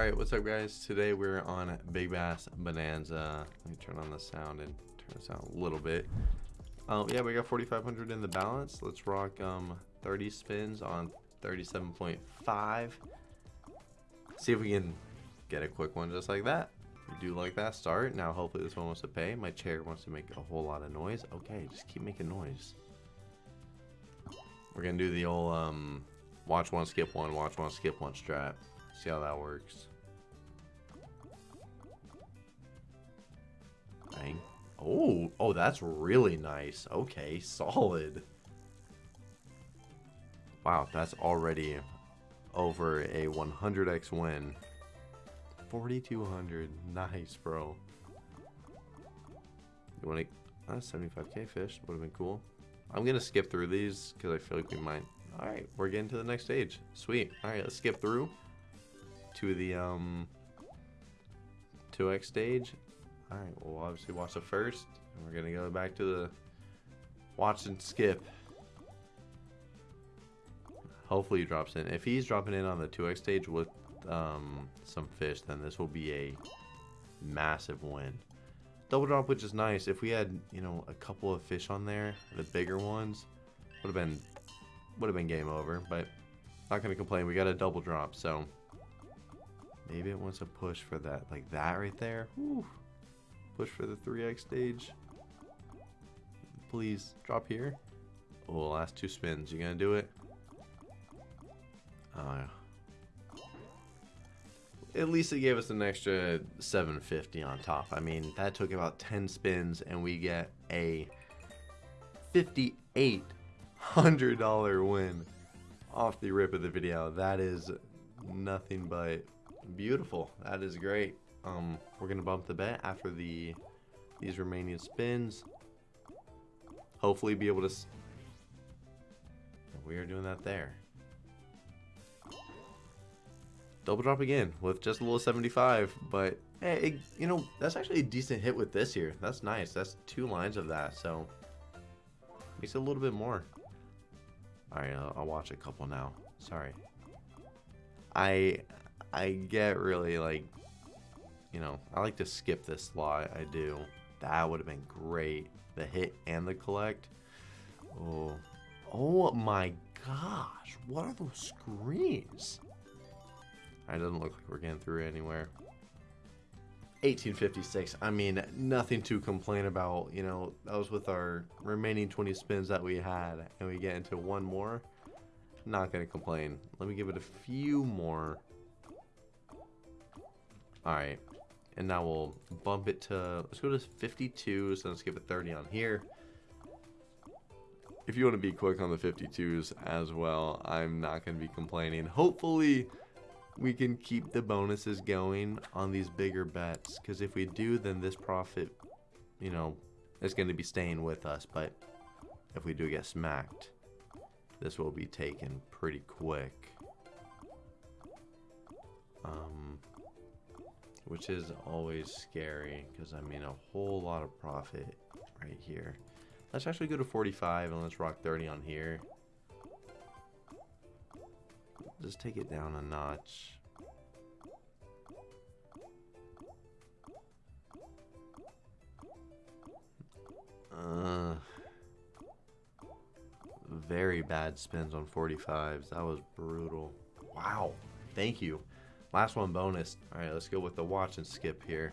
Alright, what's up guys? Today we're on Big Bass Bonanza. Let me turn on the sound and turn this out a little bit. Um, yeah, we got 4,500 in the balance. Let's rock um, 30 spins on 37.5. See if we can get a quick one just like that. We do like that start. Now hopefully this one wants to pay. My chair wants to make a whole lot of noise. Okay, just keep making noise. We're gonna do the old um, watch one, skip one, watch one, skip one strat. See how that works. Bang. Oh, oh, that's really nice. Okay, solid. Wow, that's already over a 100x win. 4,200. Nice, bro. You want to... Uh, 75k fish. Would have been cool. I'm going to skip through these because I feel like we might... Alright, we're getting to the next stage. Sweet. Alright, let's skip through to the um 2x stage. Alright, we'll obviously watch the first. And we're going to go back to the watch and skip. Hopefully he drops in. If he's dropping in on the 2x stage with um, some fish, then this will be a massive win. Double drop, which is nice. If we had, you know, a couple of fish on there, the bigger ones, would have been would have been game over. But not gonna complain. We got a double drop, so maybe it wants a push for that, like that right there. Push for the 3x stage. Please drop here. Oh, last two spins. You gonna do it? Uh, at least it gave us an extra 750 on top. I mean, that took about 10 spins and we get a $5,800 win off the rip of the video. That is nothing but beautiful. That is great. Um, we're going to bump the bet after the these remaining spins. Hopefully be able to... We are doing that there. double drop again with just a little 75 but hey it, you know that's actually a decent hit with this here that's nice that's two lines of that so makes it a little bit more all right I'll, I'll watch a couple now sorry I I get really like you know I like to skip this slot I do that would have been great the hit and the collect oh oh my gosh what are those screens it doesn't look like we're getting through anywhere. 1856. I mean, nothing to complain about. You know, that was with our remaining 20 spins that we had. And we get into one more. Not going to complain. Let me give it a few more. Alright. And now we'll bump it to... Let's go to 52. So let's give it 30 on here. If you want to be quick on the 52s as well, I'm not going to be complaining. Hopefully we can keep the bonuses going on these bigger bets because if we do then this profit you know is going to be staying with us but if we do get smacked this will be taken pretty quick um which is always scary because I mean a whole lot of profit right here let's actually go to 45 and let's rock 30 on here just take it down a notch. Uh, very bad spins on 45s. That was brutal. Wow. Thank you. Last one bonus. Alright, let's go with the watch and skip here.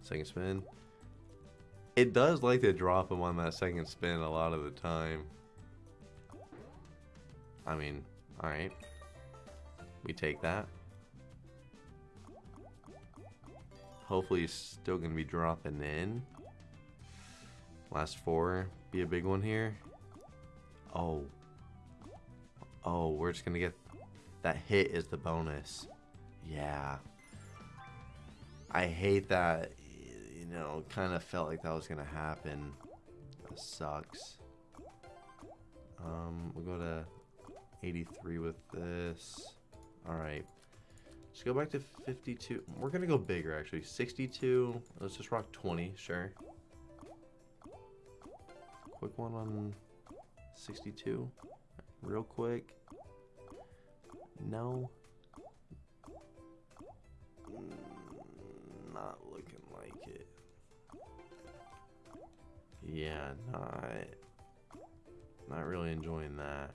Second spin. It does like to drop him on that second spin a lot of the time. I mean, alright. We take that. Hopefully he's still going to be dropping in. Last four. Be a big one here. Oh. Oh, we're just going to get... That hit is the bonus. Yeah. I hate that. You know, kind of felt like that was going to happen. That sucks. Um, we'll go to 83 with this. Alright. Let's go back to 52. We're going to go bigger, actually. 62. Let's just rock 20, sure. Quick one on 62. Real quick. No. not looking like it. Yeah, not not really enjoying that.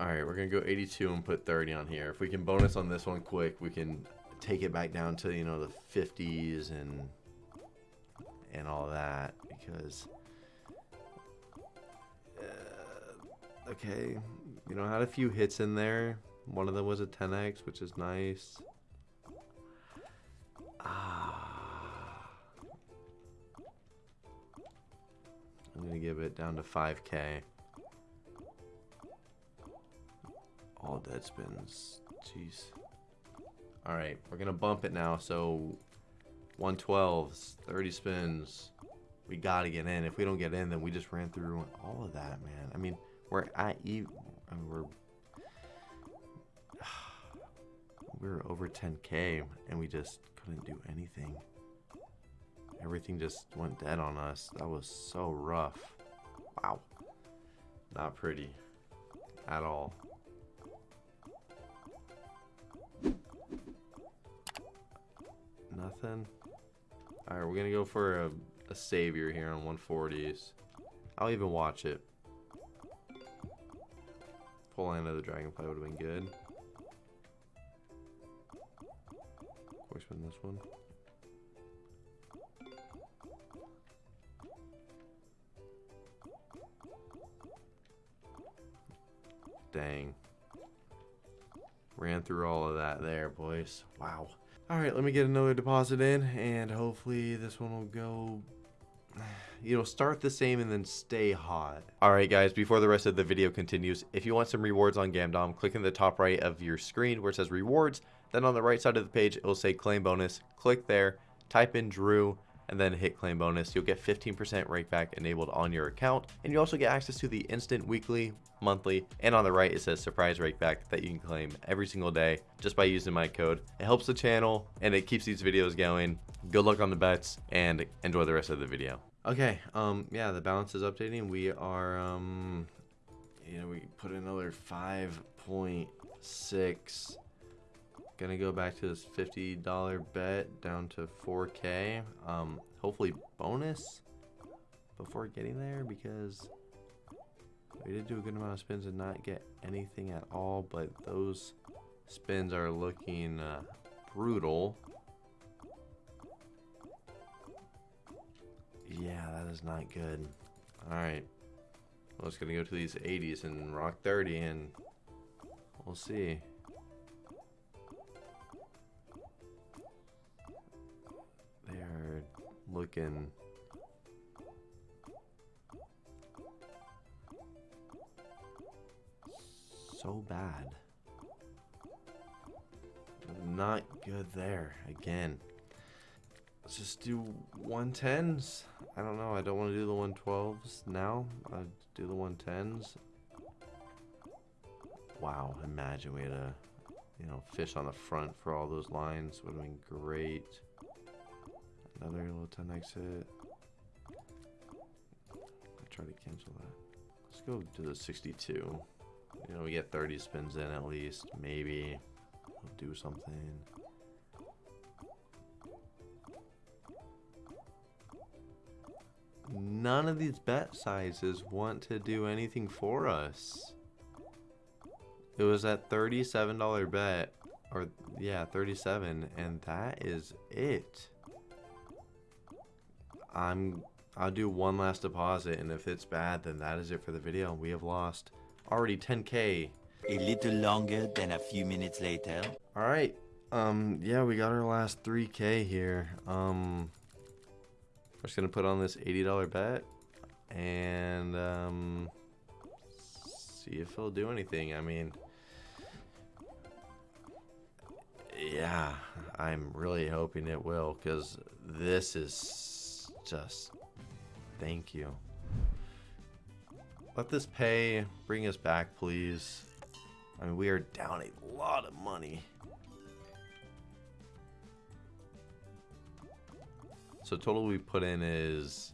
Alright, we're gonna go 82 and put 30 on here. If we can bonus on this one quick, we can take it back down to, you know, the 50s and and all that because uh, okay, you know, I had a few hits in there. One of them was a 10x, which is nice. Ah. I'm going to give it down to 5k. All dead spins. Jeez. Alright, we're going to bump it now. So 112s, 30 spins. We got to get in. If we don't get in, then we just ran through all of that, man. I mean, we're at you. I mean, we're we were over 10k and we just couldn't do anything. Everything just went dead on us. That was so rough. Wow. Not pretty at all. Nothing. Alright, we're gonna go for a, a savior here on 140s. I'll even watch it. Full land of the dragonfly would have been good. Of course, win this one. Dang. Ran through all of that there, boys. Wow. Alright, let me get another deposit in, and hopefully this one will go you know, start the same and then stay hot. Alright guys, before the rest of the video continues, if you want some rewards on Gamdom, click in the top right of your screen where it says rewards, then on the right side of the page, it will say claim bonus. Click there, type in Drew, and then hit claim bonus. You'll get 15% rakeback enabled on your account, and you also get access to the instant weekly, monthly, and on the right it says surprise rakeback that you can claim every single day just by using my code. It helps the channel and it keeps these videos going. Good luck on the bets and enjoy the rest of the video. Okay, um, yeah, the balance is updating. We are, um, you know, we put another 5.6 Gonna go back to this $50 bet down to 4K. Um, hopefully bonus before getting there because we did do a good amount of spins and not get anything at all, but those spins are looking uh, brutal. Is not good. Alright. Well, it's gonna go to these 80s and rock 30 and we'll see. They're looking so bad. Not good there again. Let's just do 110s. I don't know. I don't want to do the 112s now. I'll do the 110s. Wow, imagine we had a, you know, fish on the front for all those lines. Would have been great. Another little 10 exit. I try to cancel that. Let's go to the 62. You know, we get 30 spins in at least. Maybe we'll do something. None of these bet sizes want to do anything for us. It was at $37 bet. Or, yeah, 37 And that is it. I'm I'll do one last deposit and if it's bad then that is it for the video. We have lost already 10k. A little longer than a few minutes later. Alright. Um yeah we got our last 3k here. Um just gonna put on this $80 bet and um see if he'll do anything. I mean yeah, I'm really hoping it will because this is just thank you. Let this pay bring us back, please. I mean, we are down a lot of money. So total we put in is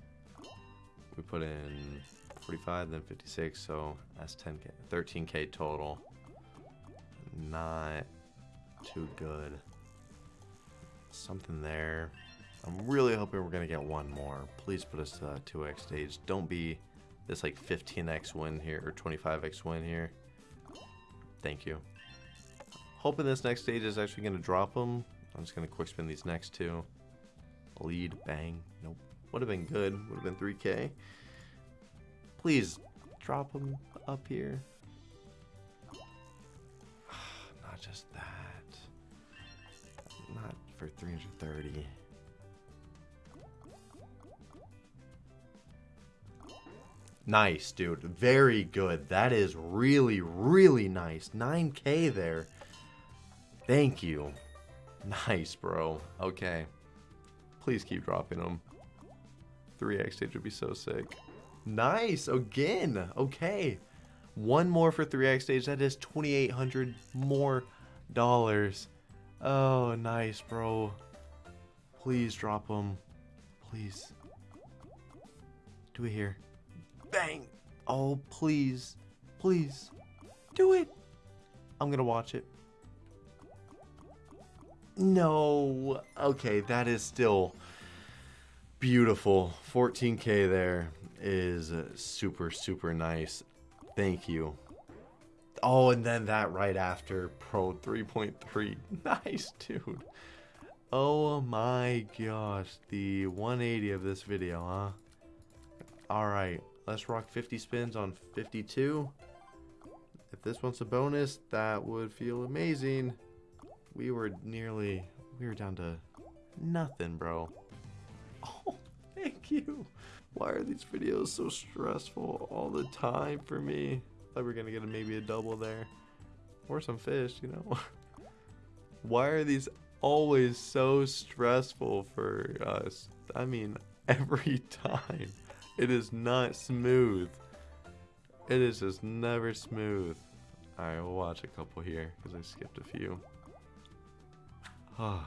we put in 45 then 56 so that's 10k 13k total not too good something there. I'm really hoping we're to get one more. Please put us to that 2x stage. Don't be this like 15x win here or 25x win here. Thank you. Hoping this next stage is actually to drop them. I'm just to quick spin these next two. Lead, bang. Nope. Would have been good. Would have been 3k. Please drop them up here. Not just that. Not for 330. Nice, dude. Very good. That is really, really nice. 9k there. Thank you. Nice, bro. Okay. Please keep dropping them. 3x stage would be so sick. Nice. Again. Okay. One more for 3x stage. That is 2,800 more dollars. Oh, nice, bro. Please drop them. Please. Do it here. Bang. Oh, please. Please. Do it. I'm to watch it. No. Okay, that is still beautiful. 14k there is uh, super, super nice. Thank you. Oh, and then that right after Pro 3.3. Nice, dude. Oh my gosh. The 180 of this video, huh? Alright, let's rock 50 spins on 52. If this one's a bonus, that would feel amazing. We were nearly, we were down to nothing, bro. Oh, thank you. Why are these videos so stressful all the time for me? Thought we were gonna get a, maybe a double there. Or some fish, you know? Why are these always so stressful for us? I mean, every time. It is not smooth. It is just never smooth. Alright, we'll watch a couple here, because I skipped a few. Ah.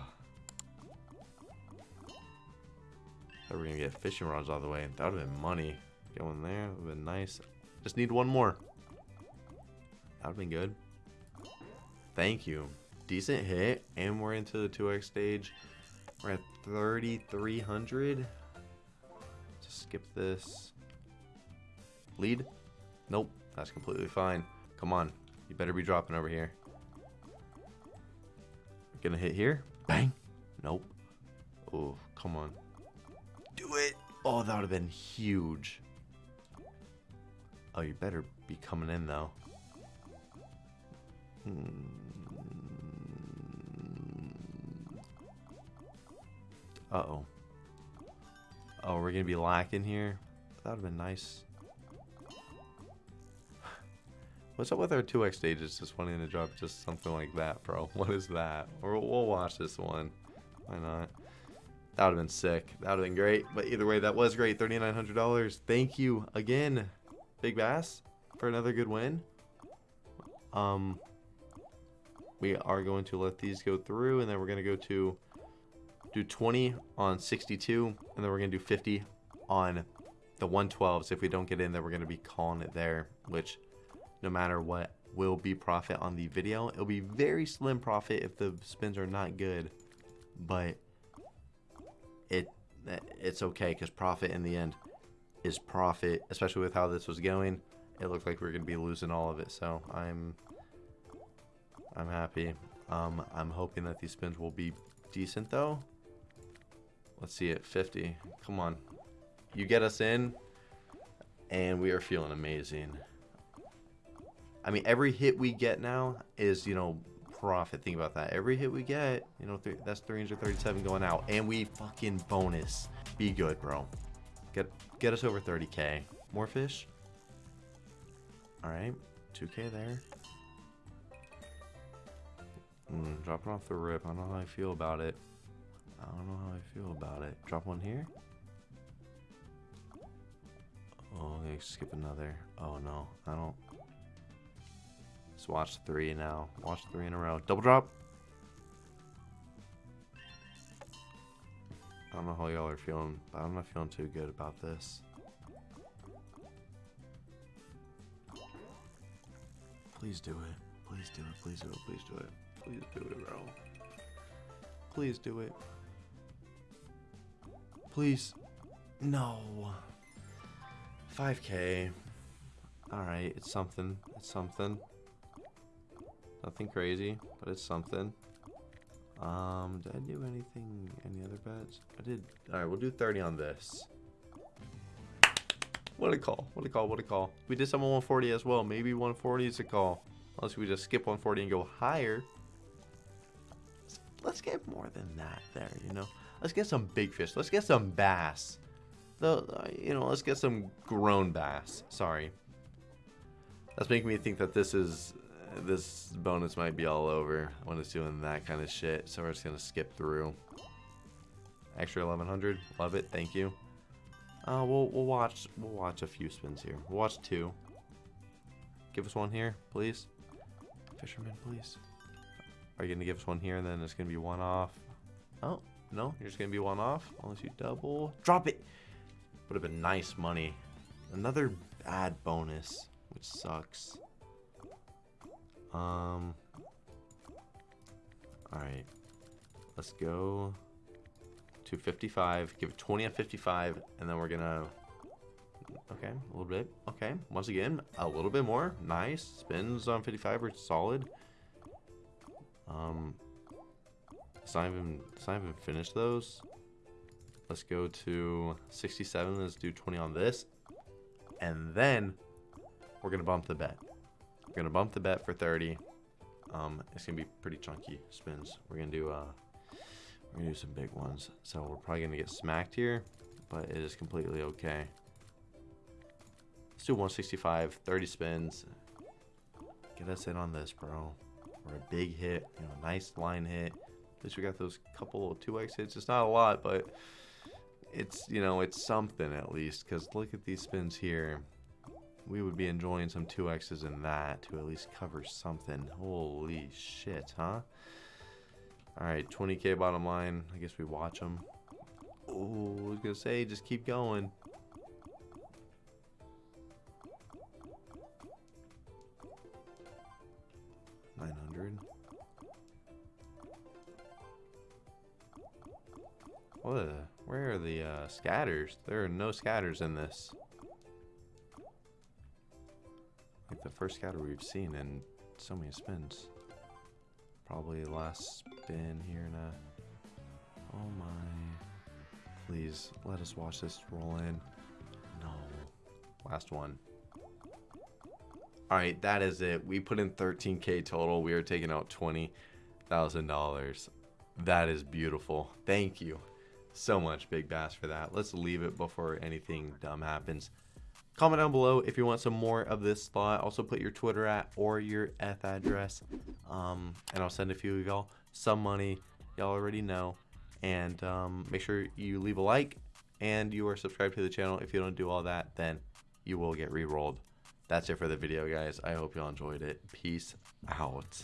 Thought we were gonna get fishing rods all the way. That would have been money. Going there would have been nice. Just need one more. That would have been good. Thank you. Decent hit, and we're into the 2x stage. We're at 3,300. Just skip this. Lead? Nope, that's completely fine. Come on, you better be dropping over here. Gonna hit here. Bang. Nope. Oh, come on. Do it. Oh, that would have been huge. Oh, you better be coming in, though. Hmm. Uh-oh. Oh, we're to be lacking here? That would have been nice. What's up with our 2x stages just wanting to drop just something like that, bro? What is that? Or we'll watch this one. Why not? That would have been sick. That would have been great. But either way, that was great. $3,900. Thank you again, Big Bass, for another good win. Um, we are going to let these go through, and then we're going to go to do 20 on 62, and then we're going to do 50 on the 112s. If we don't get in, then we're going to be calling it there, which no matter what will be profit on the video. It'll be very slim profit if the spins are not good, but it it's okay because profit in the end is profit, especially with how this was going. It looked like we are going to be losing all of it, so I'm I'm happy. Um, I'm hoping that these spins will be decent though. Let's see it, 50. Come on. You get us in, and we are feeling amazing. I mean, every hit we get now is, you know, profit. Think about that. Every hit we get, you know, th that's 337 going out. And we fucking bonus. Be good, bro. Get, get us over 30k. More fish? Alright. 2k there. Mm, dropping off the rip. I don't know how I feel about it. I don't know how I feel about it. Drop one here. Oh, they skip another. Oh no, I don't. Let's watch three now. Watch three in a row. Double drop. I don't know how y'all are feeling, but I'm not feeling too good about this. Please do it. Please do it. Please do it. Please do it. Please do it, bro. Please do it. Please. No. 5k. Alright, it's something. It's something. Nothing crazy, but it's something. Um, did I do anything, any other bets? I did. Alright, we'll do 30 on this. What a call. What a call. What a call. We did some on 140 as well. Maybe 140 is a call. Unless we just skip 140 and go higher. Let's, get more than that there, you know? Let's get some big fish. Let's get some bass. The, you know, let's get some grown bass. Sorry. That's making me think that this is this bonus might be all over when it's doing that kind of shit. So we're just gonna skip through. Extra 1100, love it, thank you. Uh, we'll we'll watch we'll watch a few spins here. We'll watch two. Give us one here, please. Fisherman, please. Are you gonna give us one here and then it's gonna be one off? Oh no, you're just gonna be one off unless you double. Drop it. Would have been nice money. Another bad bonus, which sucks. Um. Alright. Let's go to 55. Give it 20 on 55. And then we're going to... Okay, a little bit. Okay, once again, a little bit more. Nice. Spins on 55 are solid. Um, let's not even, let's not even finish those. Let's go to 67. Let's do 20 on this. And then we're going to bump the bet. We're gonna bump the bet for 30. Um, it's gonna be pretty chunky spins. We're gonna do uh, we're gonna do some big ones. So we're probably gonna get smacked here, but it is completely okay. Let's do 165, 30 spins. Get us in on this, bro. Or a big hit, you know, nice line hit. At least we got those couple 2x hits. It's not a lot, but it's, you know, it's something at least. Because look at these spins here we would be enjoying some 2x's in that to at least cover something. Holy shit, huh? Alright, 20k bottom line. I guess we watch them. Oh, I was going to say, just keep going. Nine hundred. Where are the uh, scatters? There are no scatters in this. First scatter we've seen in so many spins. Probably last spin here now. Oh my. Please, let us watch this roll in. No. Last one. Alright, that is it. We put in 13k total. We are taking out $20,000. That is beautiful. Thank you so much, Big Bass, for that. Let's leave it before anything dumb happens. Comment down below if you want some more of this slot. Also put your Twitter at or your ETH address. Um, and I'll send a few of y'all some money. Y'all already know. And um, make sure you leave a like and you are subscribed to the channel. If you don't do all that, then you will get re-rolled. That's it for the video, guys. I hope y'all enjoyed it. Peace out.